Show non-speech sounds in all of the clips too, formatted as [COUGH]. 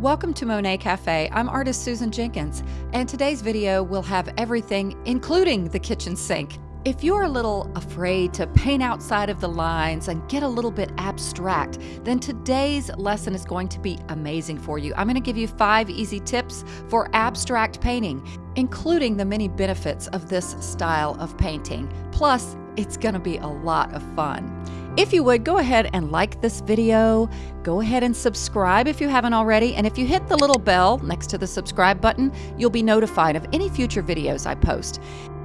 Welcome to Monet Cafe. I'm artist Susan Jenkins, and today's video will have everything, including the kitchen sink. If you're a little afraid to paint outside of the lines and get a little bit abstract, then today's lesson is going to be amazing for you. I'm going to give you five easy tips for abstract painting, including the many benefits of this style of painting. Plus, it's going to be a lot of fun. If you would, go ahead and like this video. Go ahead and subscribe if you haven't already. And if you hit the little bell next to the subscribe button, you'll be notified of any future videos I post.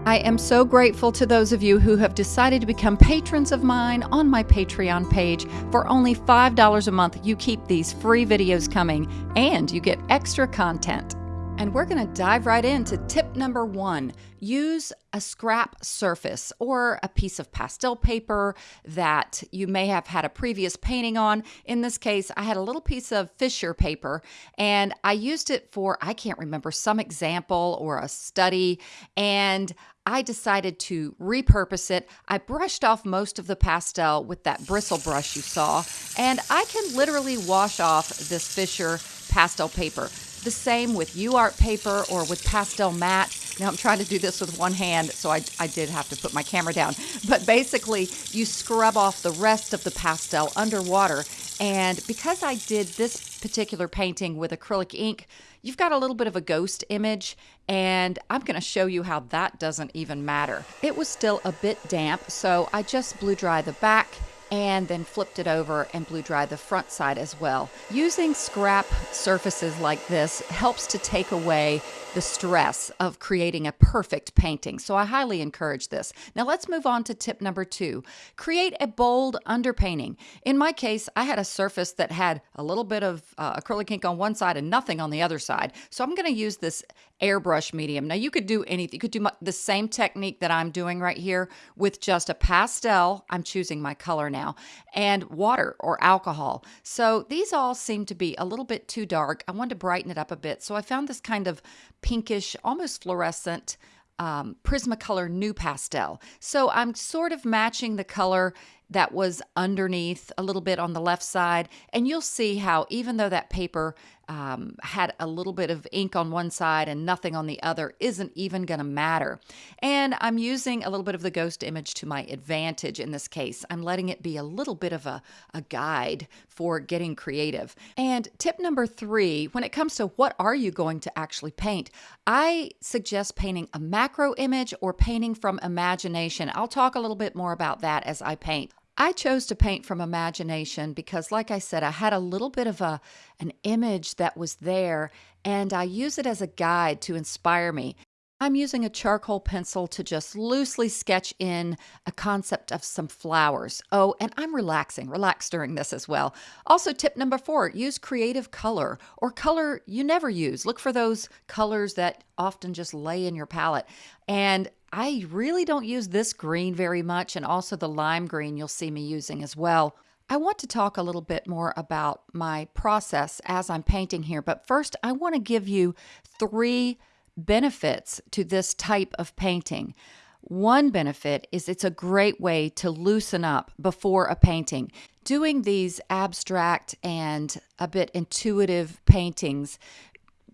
I am so grateful to those of you who have decided to become patrons of mine on my Patreon page. For only $5 a month, you keep these free videos coming and you get extra content. And we're going to dive right into tip number one use a scrap surface or a piece of pastel paper that you may have had a previous painting on. In this case, I had a little piece of Fisher paper and I used it for, I can't remember, some example or a study. And I decided to repurpose it. I brushed off most of the pastel with that bristle brush you saw, and I can literally wash off this Fisher pastel paper. The same with UArt paper or with Pastelmat. Now I'm trying to do this with one hand, so I, I did have to put my camera down. But basically, you scrub off the rest of the pastel underwater. And because I did this particular painting with acrylic ink, you've got a little bit of a ghost image, and I'm going to show you how that doesn't even matter. It was still a bit damp, so I just blew dry the back and then flipped it over and blew dry the front side as well. Using scrap surfaces like this helps to take away the stress of creating a perfect painting. So I highly encourage this. Now let's move on to tip number two. Create a bold underpainting. In my case, I had a surface that had a little bit of uh, acrylic ink on one side and nothing on the other side. So I'm going to use this airbrush medium. Now you could do anything. You could do the same technique that I'm doing right here with just a pastel. I'm choosing my color now and water or alcohol. So these all seem to be a little bit too dark. I wanted to brighten it up a bit. So I found this kind of pinkish, almost fluorescent um, Prismacolor pastel. So I'm sort of matching the color that was underneath a little bit on the left side. And you'll see how even though that paper um, had a little bit of ink on one side and nothing on the other isn't even going to matter. And I'm using a little bit of the ghost image to my advantage in this case. I'm letting it be a little bit of a, a guide for getting creative. And tip number three, when it comes to what are you going to actually paint, I suggest painting a macro image or painting from imagination. I'll talk a little bit more about that as I paint. I chose to paint from imagination because like I said I had a little bit of a an image that was there and I use it as a guide to inspire me. I'm using a charcoal pencil to just loosely sketch in a concept of some flowers. Oh, and I'm relaxing. Relax during this as well. Also, tip number four use creative color or color you never use. Look for those colors that often just lay in your palette. And I really don't use this green very much, and also the lime green you'll see me using as well. I want to talk a little bit more about my process as I'm painting here, but first I want to give you three benefits to this type of painting. One benefit is it's a great way to loosen up before a painting. Doing these abstract and a bit intuitive paintings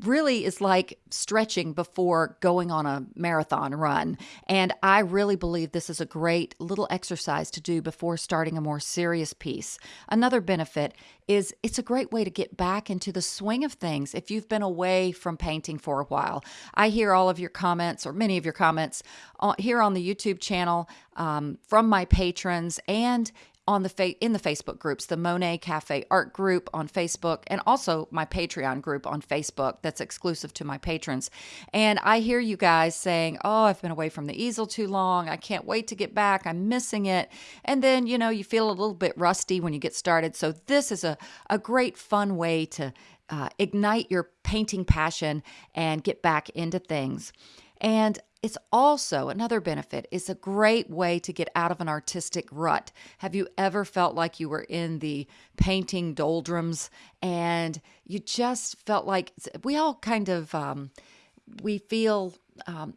really is like stretching before going on a marathon run. And I really believe this is a great little exercise to do before starting a more serious piece. Another benefit is it's a great way to get back into the swing of things if you've been away from painting for a while. I hear all of your comments or many of your comments uh, here on the YouTube channel um, from my patrons and on the fa- in the Facebook groups, the Monet Cafe Art group on Facebook, and also my Patreon group on Facebook that's exclusive to my patrons. And I hear you guys saying, "Oh, I've been away from the easel too long. I can't wait to get back. I'm missing it." And then you know you feel a little bit rusty when you get started. So this is a a great fun way to uh, ignite your painting passion and get back into things. And it's also another benefit. It's a great way to get out of an artistic rut. Have you ever felt like you were in the painting doldrums and you just felt like we all kind of um, we feel um,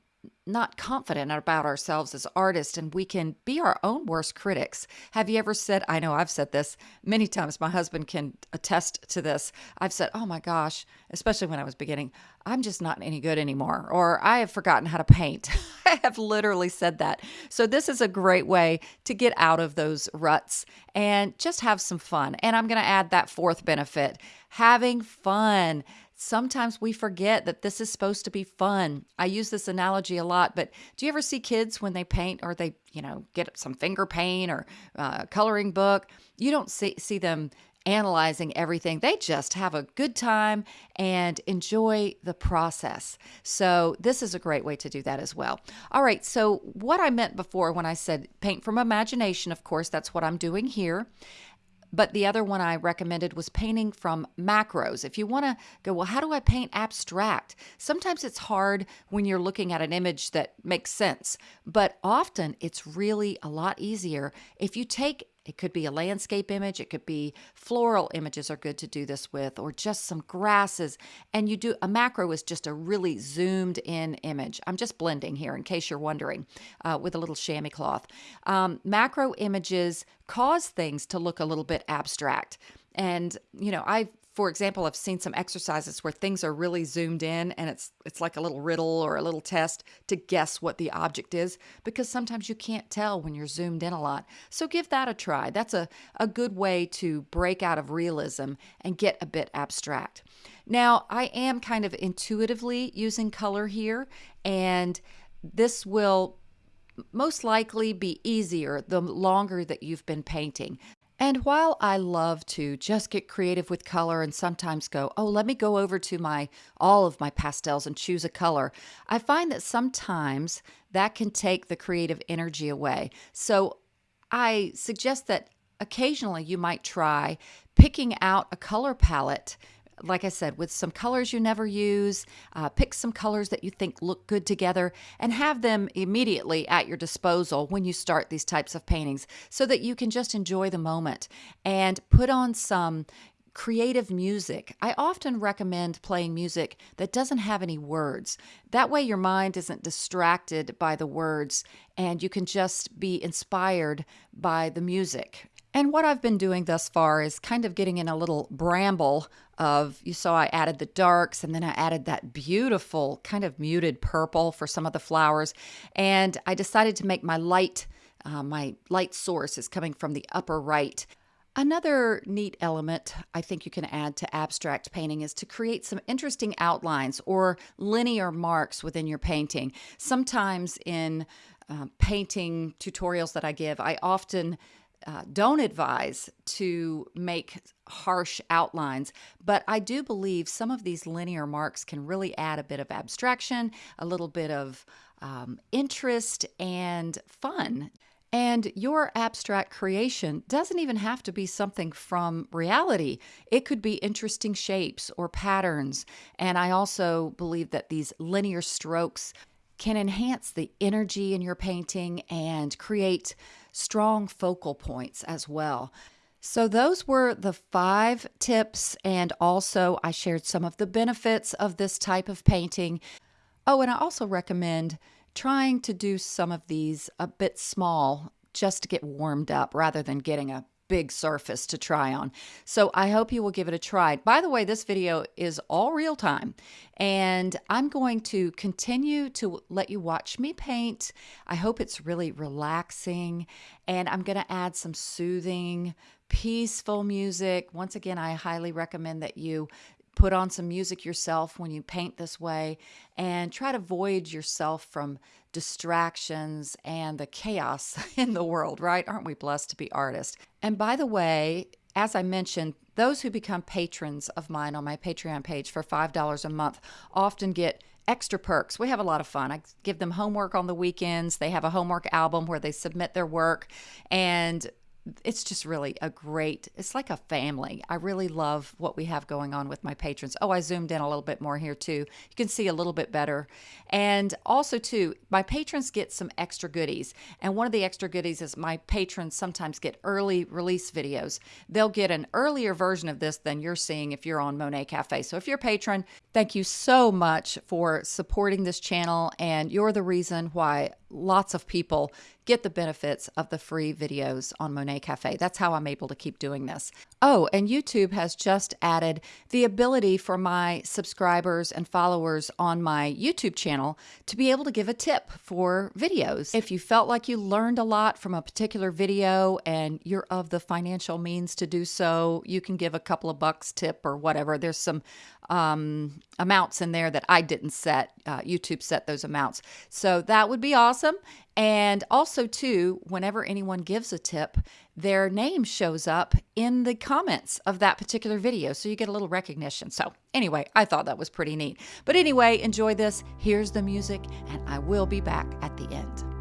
not confident about ourselves as artists and we can be our own worst critics. Have you ever said, I know I've said this many times, my husband can attest to this. I've said, oh my gosh, especially when I was beginning, I'm just not any good anymore, or I have forgotten how to paint. [LAUGHS] I have literally said that. So, this is a great way to get out of those ruts and just have some fun. And I'm going to add that fourth benefit having fun sometimes we forget that this is supposed to be fun. I use this analogy a lot, but do you ever see kids when they paint or they, you know, get some finger paint or uh, coloring book? You don't see, see them analyzing everything. They just have a good time and enjoy the process. So, this is a great way to do that as well. All right, so what I meant before when I said paint from imagination, of course, that's what I'm doing here. But the other one I recommended was painting from macros. If you want to go, well, how do I paint abstract? Sometimes it's hard when you're looking at an image that makes sense, but often it's really a lot easier if you take it could be a landscape image, it could be floral images are good to do this with, or just some grasses. And you do a macro is just a really zoomed in image. I'm just blending here in case you're wondering uh, with a little chamois cloth. Um, macro images cause things to look a little bit abstract. And, you know, I've for example, I've seen some exercises where things are really zoomed in and it's it's like a little riddle or a little test to guess what the object is because sometimes you can't tell when you're zoomed in a lot. So give that a try. That's a, a good way to break out of realism and get a bit abstract. Now, I am kind of intuitively using color here and this will most likely be easier the longer that you've been painting. And while I love to just get creative with color and sometimes go, oh, let me go over to my all of my pastels and choose a color, I find that sometimes that can take the creative energy away. So I suggest that occasionally you might try picking out a color palette like I said, with some colors you never use, uh, pick some colors that you think look good together and have them immediately at your disposal when you start these types of paintings so that you can just enjoy the moment and put on some creative music. I often recommend playing music that doesn't have any words. That way, your mind isn't distracted by the words and you can just be inspired by the music. And what I've been doing thus far is kind of getting in a little bramble of, you saw I added the darks and then I added that beautiful kind of muted purple for some of the flowers. And I decided to make my light, uh, my light source is coming from the upper right. Another neat element I think you can add to abstract painting is to create some interesting outlines or linear marks within your painting. Sometimes in uh, painting tutorials that I give, I often uh, don't advise to make harsh outlines, but I do believe some of these linear marks can really add a bit of abstraction, a little bit of um, interest, and fun. And your abstract creation doesn't even have to be something from reality. It could be interesting shapes or patterns. And I also believe that these linear strokes can enhance the energy in your painting and create strong focal points as well. So, those were the five tips, and also I shared some of the benefits of this type of painting. Oh, and I also recommend trying to do some of these a bit small just to get warmed up rather than getting a big surface to try on. So I hope you will give it a try. By the way, this video is all real time and I'm going to continue to let you watch me paint. I hope it's really relaxing and I'm going to add some soothing, peaceful music. Once again, I highly recommend that you put on some music yourself when you paint this way and try to void yourself from distractions and the chaos [LAUGHS] in the world, right? Aren't we blessed to be artists? And by the way, as I mentioned, those who become patrons of mine on my Patreon page for $5 a month often get extra perks. We have a lot of fun. I give them homework on the weekends. They have a homework album where they submit their work and it's just really a great it's like a family. I really love what we have going on with my patrons. Oh i zoomed in a little bit more here too. You can see a little bit better. And also too my patrons get some extra goodies. And one of the extra goodies is my patrons sometimes get early release videos. They'll get an earlier version of this than you're seeing if you're on monet cafe. So if you're a patron thank you so much for supporting this channel and you're the reason why lots of people get the benefits of the free videos on Monet Cafe. That's how I'm able to keep doing this. Oh, and YouTube has just added the ability for my subscribers and followers on my YouTube channel to be able to give a tip for videos. If you felt like you learned a lot from a particular video and you're of the financial means to do so, you can give a couple of bucks tip or whatever. There's some um, amounts in there that I didn't set. Uh, YouTube set those amounts. So that would be awesome. And also, too, whenever anyone gives a tip, their name shows up in the comments of that particular video. So you get a little recognition. So, anyway, I thought that was pretty neat. But anyway, enjoy this. Here's the music, and I will be back at the end.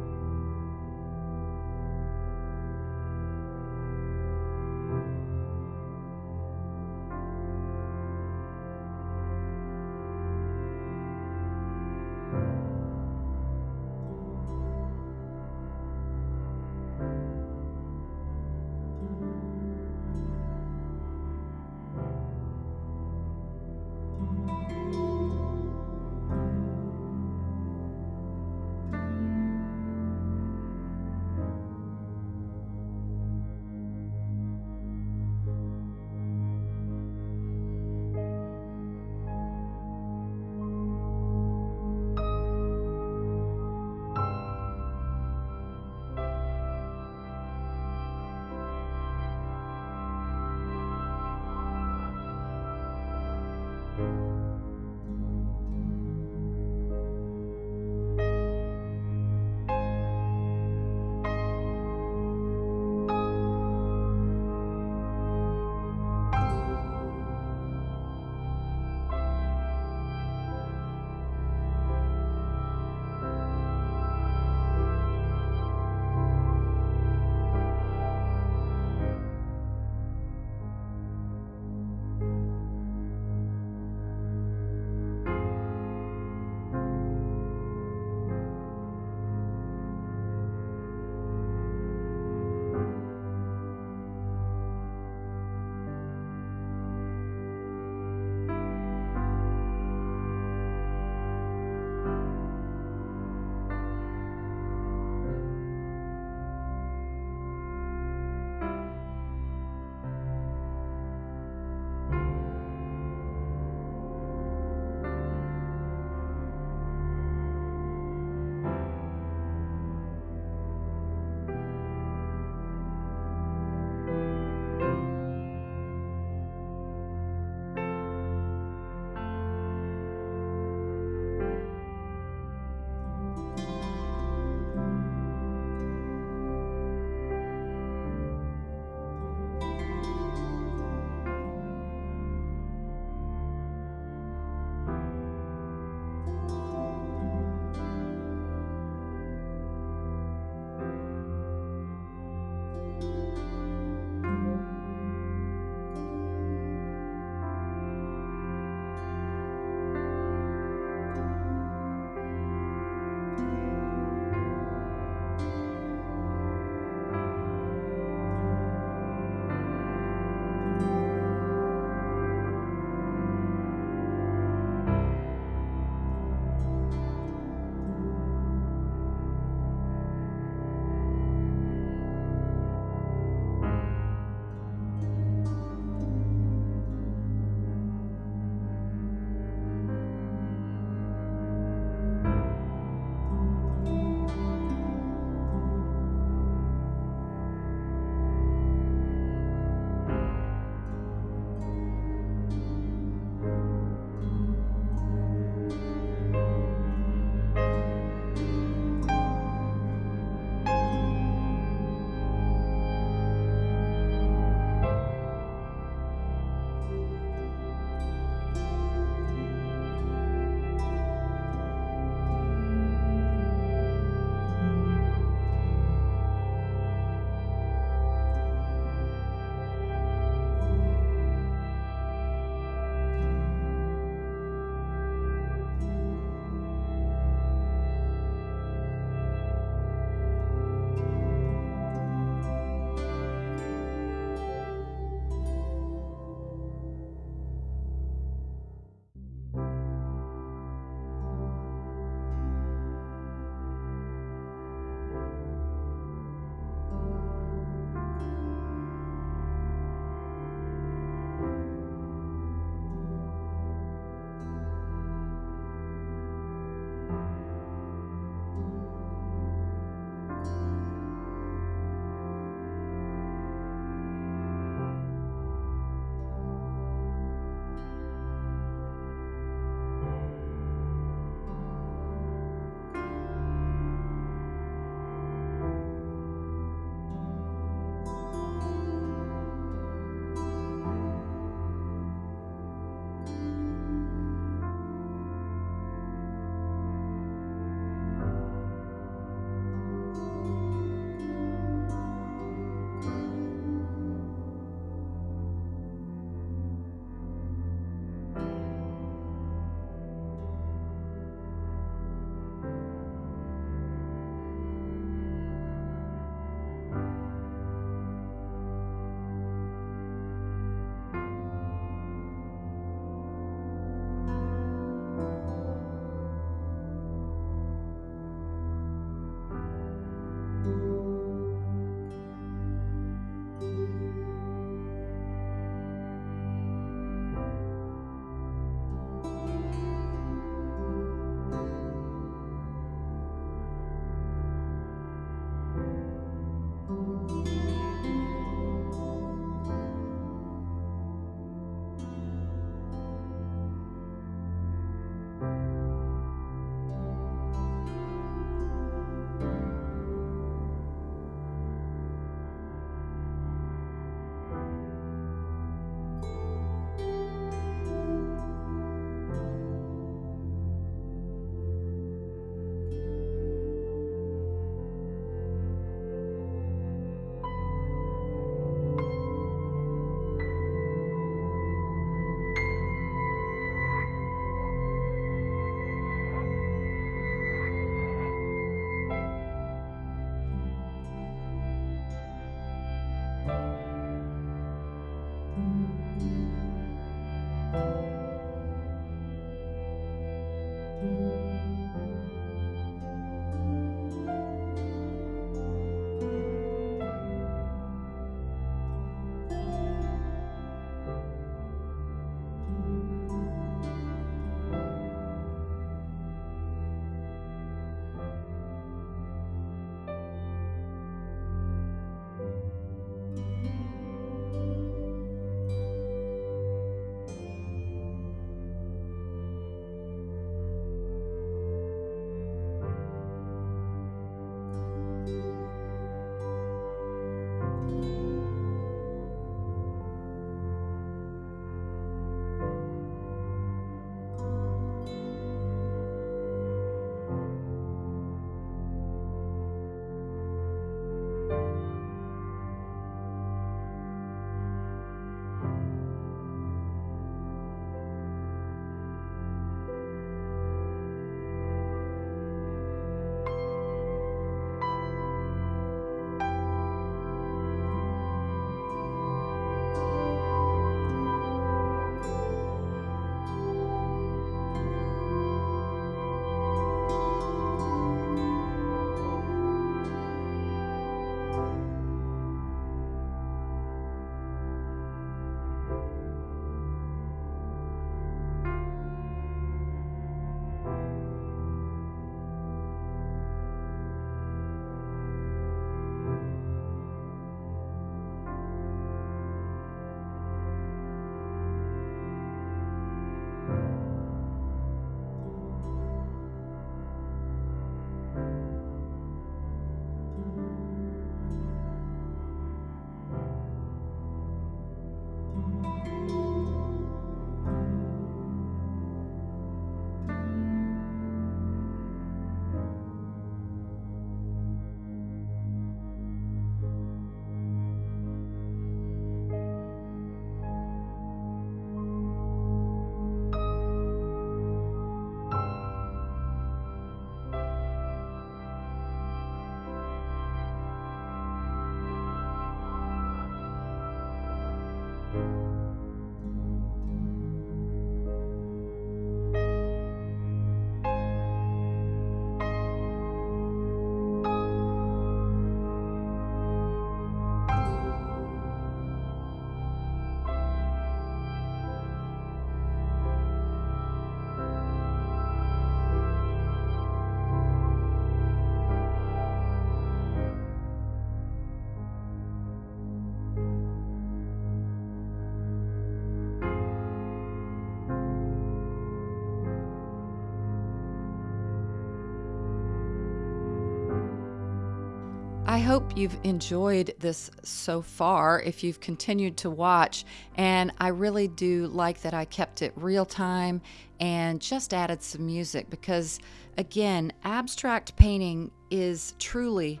I hope you've enjoyed this so far if you've continued to watch. And I really do like that I kept it real time and just added some music because, again, abstract painting is truly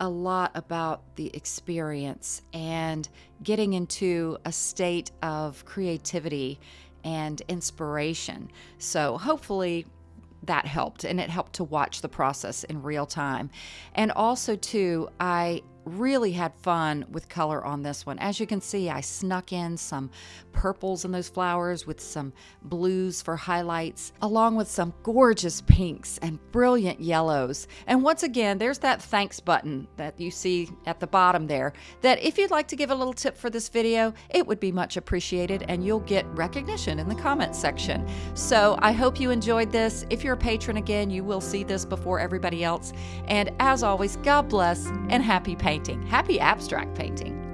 a lot about the experience and getting into a state of creativity and inspiration. So, hopefully, that helped and it helped to watch the process in real time. And also, too, I really had fun with color on this one. As you can see, I snuck in some purples in those flowers with some blues for highlights, along with some gorgeous pinks and brilliant yellows. And once again, there's that thanks button that you see at the bottom there, that if you'd like to give a little tip for this video, it would be much appreciated and you'll get recognition in the comments section. So I hope you enjoyed this. If you're a patron again, you will see this before everybody else. And as always, God bless and happy painting painting. Happy abstract painting.